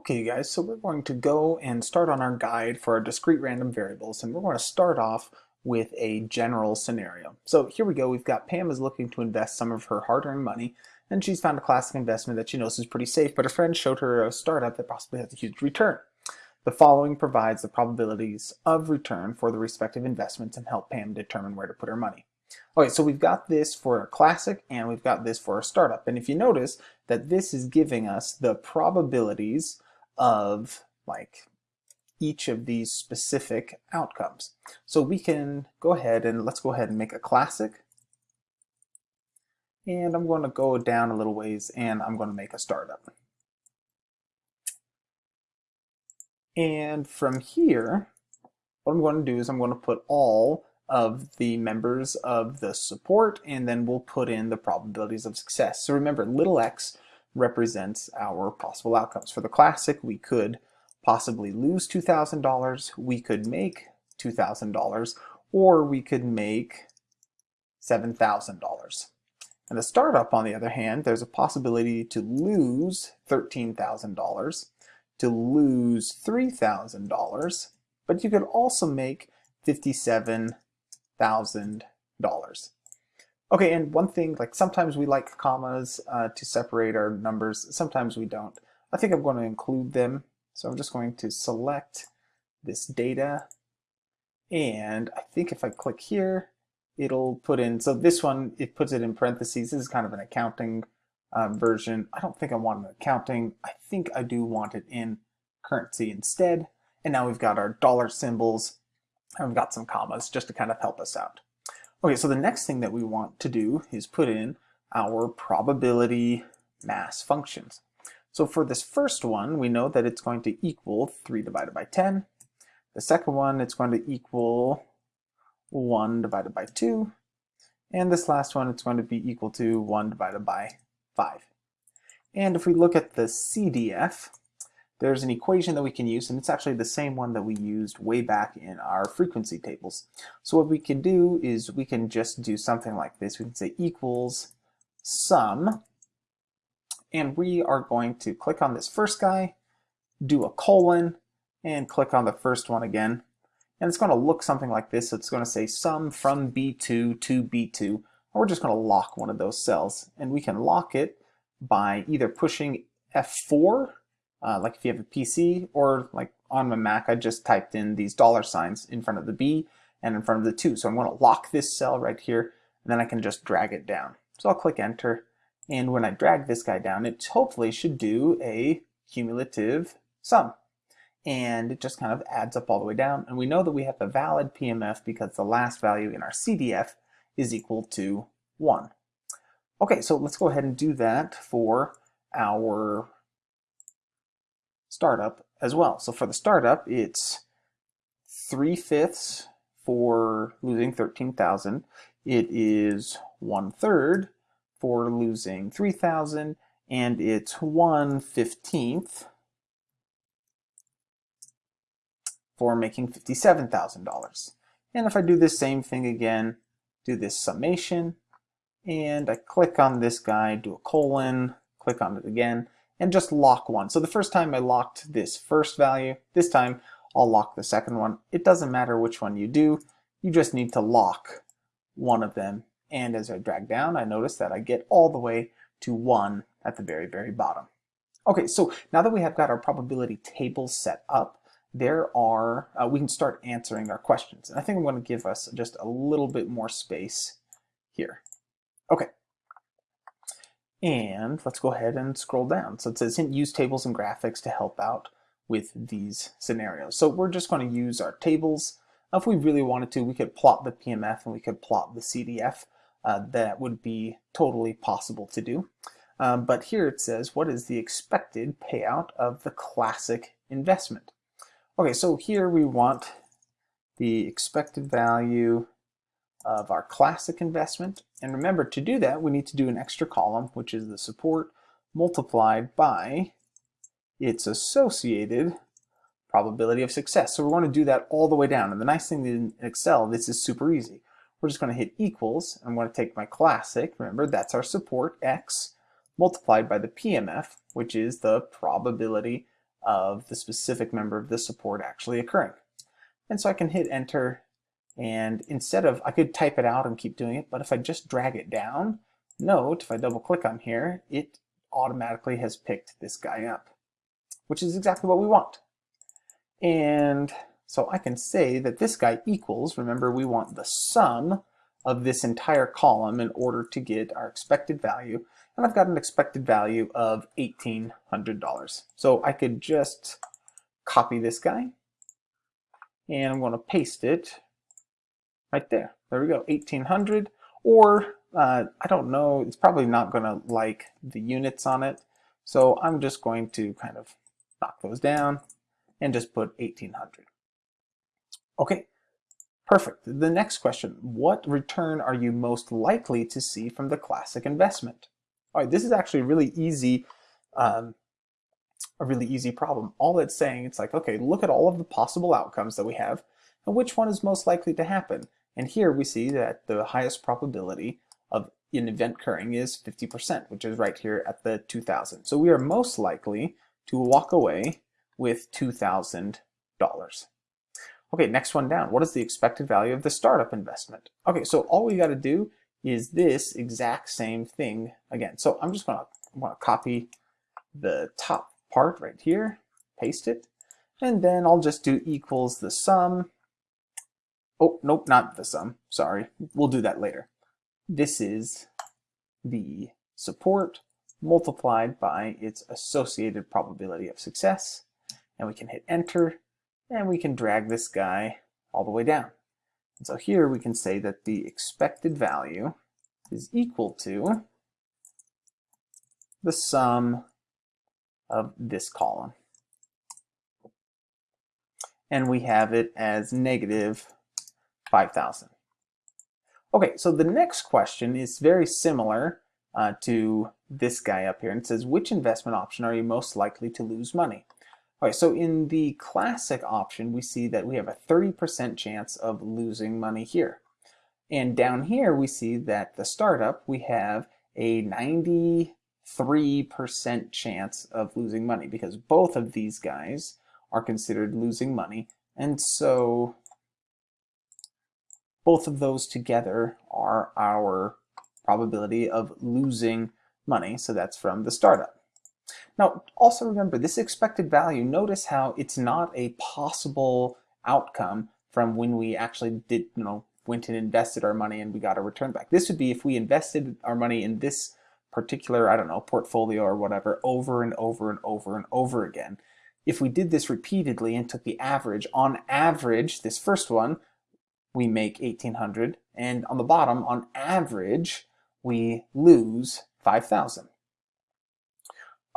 Okay, you guys, so we're going to go and start on our guide for our discrete random variables, and we're going to start off with a general scenario. So here we go, we've got Pam is looking to invest some of her hard-earned money, and she's found a classic investment that she knows is pretty safe, but a friend showed her a startup that possibly has a huge return. The following provides the probabilities of return for the respective investments and help Pam determine where to put her money. Okay, so we've got this for a classic and we've got this for a startup. And if you notice that this is giving us the probabilities of like each of these specific outcomes. So we can go ahead and let's go ahead and make a classic. And I'm going to go down a little ways and I'm going to make a startup. And from here, what I'm going to do is I'm going to put all of the members of the support, and then we'll put in the probabilities of success. So remember, little x represents our possible outcomes. For the classic, we could possibly lose $2,000, we could make $2,000, or we could make $7,000. And the startup, on the other hand, there's a possibility to lose $13,000, to lose $3,000, but you could also make 57 thousand dollars. Okay, and one thing, like sometimes we like commas uh, to separate our numbers, sometimes we don't. I think I'm going to include them, so I'm just going to select this data, and I think if I click here, it'll put in, so this one, it puts it in parentheses. This is kind of an accounting uh, version. I don't think I want an accounting. I think I do want it in currency instead. And now we've got our dollar symbols and we've got some commas just to kind of help us out. Okay, so the next thing that we want to do is put in our probability mass functions. So for this first one, we know that it's going to equal 3 divided by 10. The second one, it's going to equal 1 divided by 2. And this last one, it's going to be equal to 1 divided by 5. And if we look at the CDF, there's an equation that we can use, and it's actually the same one that we used way back in our frequency tables. So what we can do is we can just do something like this. We can say equals sum, and we are going to click on this first guy, do a colon, and click on the first one again. And it's going to look something like this. It's going to say sum from B2 to B2. And we're just going to lock one of those cells. And we can lock it by either pushing F4 uh, like if you have a PC or like on my Mac, I just typed in these dollar signs in front of the B and in front of the 2. So I'm going to lock this cell right here, and then I can just drag it down. So I'll click enter, and when I drag this guy down, it hopefully should do a cumulative sum. And it just kind of adds up all the way down. And we know that we have a valid PMF because the last value in our CDF is equal to 1. Okay, so let's go ahead and do that for our startup as well. So for the startup, it's 3 fifths for losing 13,000. It is 1 third for losing 3,000 and it's 1 15th for making $57,000. And if I do this same thing again, do this summation, and I click on this guy, do a colon, click on it again, and just lock one. So the first time I locked this first value, this time I'll lock the second one. It doesn't matter which one you do, you just need to lock one of them. And as I drag down, I notice that I get all the way to one at the very, very bottom. Okay, so now that we have got our probability table set up, there are, uh, we can start answering our questions. And I think I'm going to give us just a little bit more space here. Okay, and let's go ahead and scroll down. So it says use tables and graphics to help out with these scenarios. So we're just going to use our tables. If we really wanted to, we could plot the PMF and we could plot the CDF. Uh, that would be totally possible to do. Um, but here it says, what is the expected payout of the classic investment? Okay, so here we want the expected value of our classic investment. And remember, to do that, we need to do an extra column, which is the support multiplied by its associated probability of success. So we're going to do that all the way down. And the nice thing in Excel, this is super easy. We're just going to hit equals. I'm going to take my classic, remember that's our support, x, multiplied by the PMF, which is the probability of the specific member of the support actually occurring. And so I can hit enter and instead of, I could type it out and keep doing it, but if I just drag it down, note, if I double click on here, it automatically has picked this guy up, which is exactly what we want. And so I can say that this guy equals, remember we want the sum of this entire column in order to get our expected value. And I've got an expected value of $1,800. So I could just copy this guy and I'm going to paste it right there. There we go, 1800 or uh, I don't know, it's probably not going to like the units on it. So I'm just going to kind of knock those down and just put 1800. Okay, perfect. The next question, what return are you most likely to see from the classic investment? All right, this is actually really easy, um, a really easy problem. All it's saying, it's like, okay, look at all of the possible outcomes that we have, and which one is most likely to happen. And here we see that the highest probability of an event occurring is 50%, which is right here at the 2000. So we are most likely to walk away with $2,000. Okay, next one down. What is the expected value of the startup investment? Okay, so all we got to do is this exact same thing again. So I'm just going to wanna copy the top part right here, paste it, and then I'll just do equals the sum Oh, nope, not the sum. Sorry. We'll do that later. This is the support multiplied by its associated probability of success. And we can hit enter and we can drag this guy all the way down. And so here we can say that the expected value is equal to the sum of this column. And we have it as negative 5,000. Okay, so the next question is very similar uh, to this guy up here and says, which investment option are you most likely to lose money? Okay, so in the classic option, we see that we have a 30% chance of losing money here. And down here, we see that the startup, we have a 93% chance of losing money because both of these guys are considered losing money. And so both of those together are our probability of losing money. So that's from the startup. Now, also remember this expected value, notice how it's not a possible outcome from when we actually did, you know, went and invested our money and we got a return back. This would be if we invested our money in this particular, I don't know, portfolio or whatever over and over and over and over again. If we did this repeatedly and took the average, on average, this first one, we make 1800 and on the bottom on average we lose 5000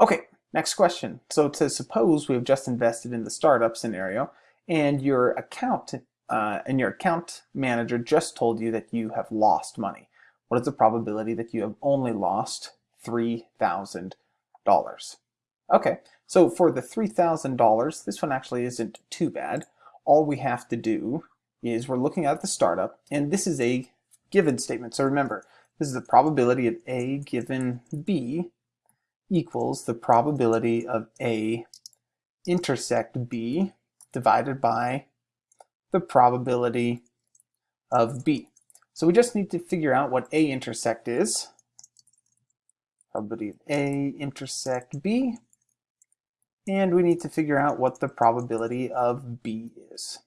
okay next question. So to suppose we have just invested in the startup scenario and your account uh, and your account manager just told you that you have lost money what is the probability that you have only lost $3,000 okay so for the $3,000 this one actually isn't too bad. All we have to do is we're looking at the startup, and this is a given statement. So remember, this is the probability of A given B equals the probability of A intersect B divided by the probability of B. So we just need to figure out what A intersect is. Probability of A intersect B. And we need to figure out what the probability of B is.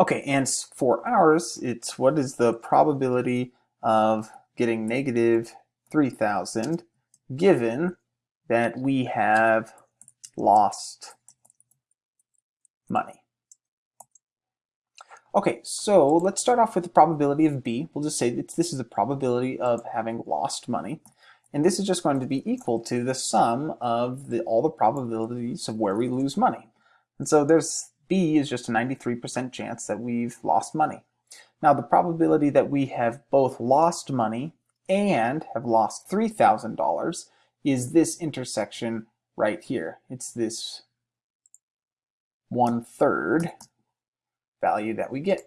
Okay, and for ours, it's what is the probability of getting negative 3,000 given that we have lost money. Okay, so let's start off with the probability of B. We'll just say that this is the probability of having lost money. And this is just going to be equal to the sum of the, all the probabilities of where we lose money. And so there's B is just a 93% chance that we've lost money. Now the probability that we have both lost money and have lost $3,000 is this intersection right here. It's this one-third value that we get.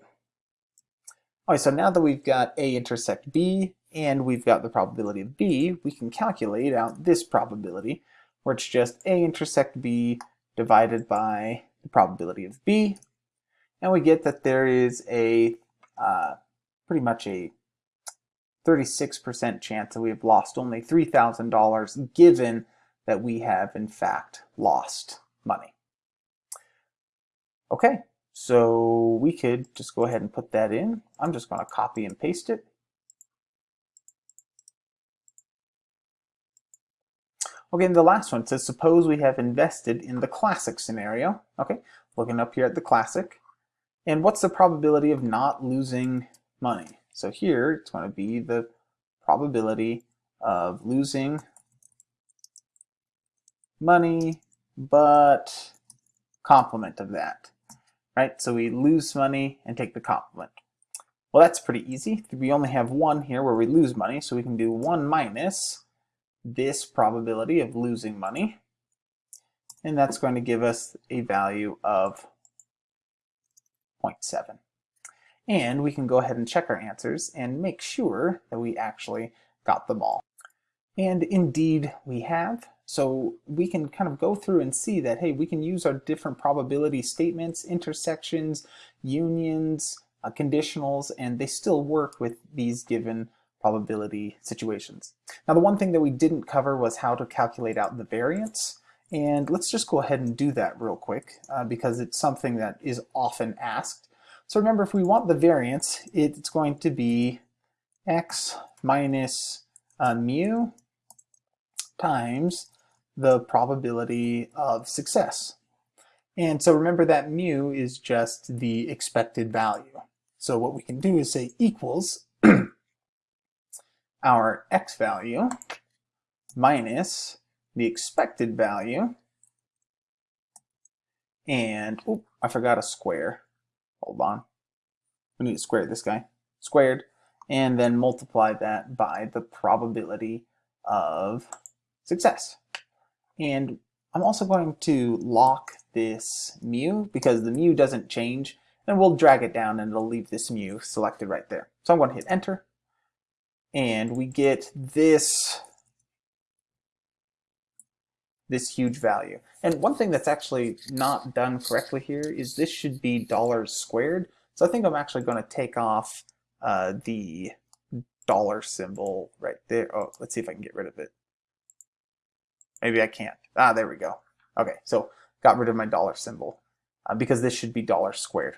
All right, so now that we've got A intersect B and we've got the probability of B, we can calculate out this probability, where it's just A intersect B divided by the probability of B. And we get that there is a uh, pretty much a 36% chance that we have lost only $3,000 given that we have in fact lost money. Okay, so we could just go ahead and put that in. I'm just going to copy and paste it. Okay, and the last one says, suppose we have invested in the classic scenario. Okay, looking up here at the classic. And what's the probability of not losing money? So here, it's going to be the probability of losing money, but complement of that, right? So we lose money and take the complement. Well, that's pretty easy. We only have one here where we lose money, so we can do 1 minus this probability of losing money. And that's going to give us a value of 0.7. And we can go ahead and check our answers and make sure that we actually got them all. And indeed we have. So we can kind of go through and see that, hey, we can use our different probability statements, intersections, unions, uh, conditionals, and they still work with these given probability situations. Now the one thing that we didn't cover was how to calculate out the variance. And let's just go ahead and do that real quick uh, because it's something that is often asked. So remember, if we want the variance, it's going to be x minus uh, mu times the probability of success. And so remember that mu is just the expected value. So what we can do is say equals our x value minus the expected value and oh, I forgot a square. Hold on. We need to square this guy. Squared and then multiply that by the probability of success. And I'm also going to lock this mu because the mu doesn't change and we'll drag it down and it'll leave this mu selected right there. So I'm going to hit enter and we get this this huge value. And one thing that's actually not done correctly here is this should be dollars squared. So I think I'm actually going to take off uh, the dollar symbol right there. Oh, let's see if I can get rid of it. Maybe I can't. Ah, there we go. Okay, so got rid of my dollar symbol uh, because this should be dollar squared.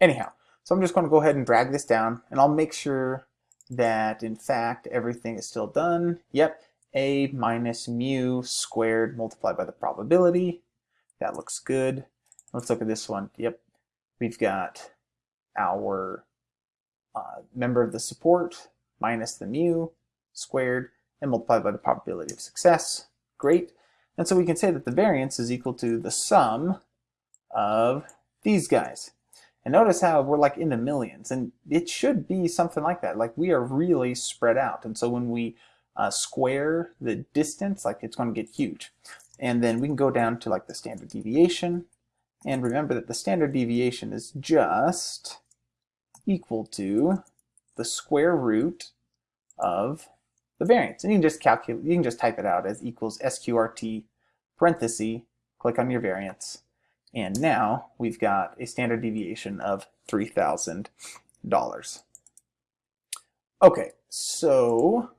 Anyhow, so I'm just going to go ahead and drag this down and I'll make sure that in fact everything is still done. Yep, a minus mu squared multiplied by the probability. That looks good. Let's look at this one. Yep, we've got our uh, member of the support minus the mu squared and multiplied by the probability of success. Great. And so we can say that the variance is equal to the sum of these guys. And notice how we're like in the millions, and it should be something like that. Like we are really spread out. And so when we uh, square the distance, like it's going to get huge. And then we can go down to like the standard deviation. And remember that the standard deviation is just equal to the square root of the variance. And you can just calculate, you can just type it out as equals SQRT parenthesis, click on your variance, and now we've got a standard deviation of $3,000. Okay, so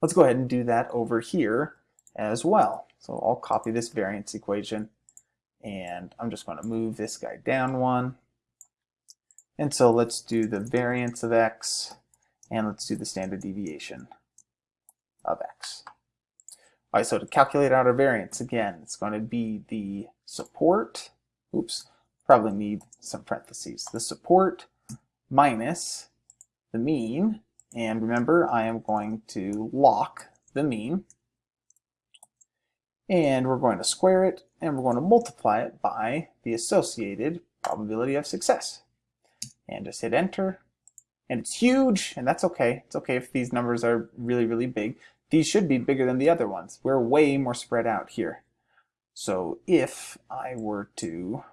let's go ahead and do that over here as well. So I'll copy this variance equation and I'm just going to move this guy down one. And so let's do the variance of x and let's do the standard deviation of x. All right, so to calculate out our variance, again, it's going to be the support, oops, probably need some parentheses, the support minus the mean, and remember, I am going to lock the mean, and we're going to square it, and we're going to multiply it by the associated probability of success. And just hit enter, and it's huge, and that's okay. It's okay if these numbers are really, really big. These should be bigger than the other ones. We're way more spread out here. So if I were to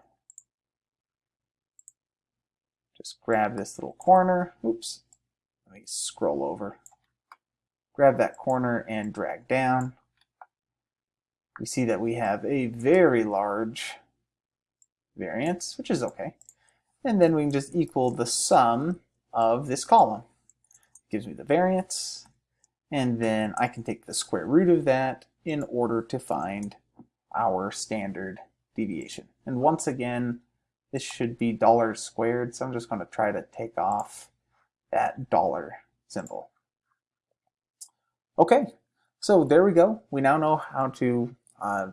just grab this little corner, oops, let me scroll over, grab that corner and drag down, we see that we have a very large variance, which is okay. And then we can just equal the sum of this column. gives me the variance, and then I can take the square root of that in order to find our standard deviation. And once again, this should be dollars squared, so I'm just going to try to take off that dollar symbol. Okay, so there we go. We now know how to uh,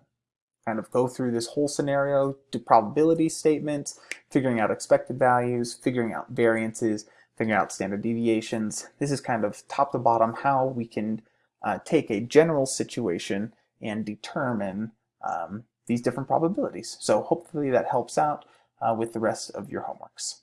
kind of go through this whole scenario, do probability statements, figuring out expected values, figuring out variances, figuring out standard deviations. This is kind of top to bottom how we can uh, take a general situation and determine um, these different probabilities. So hopefully that helps out uh, with the rest of your homeworks.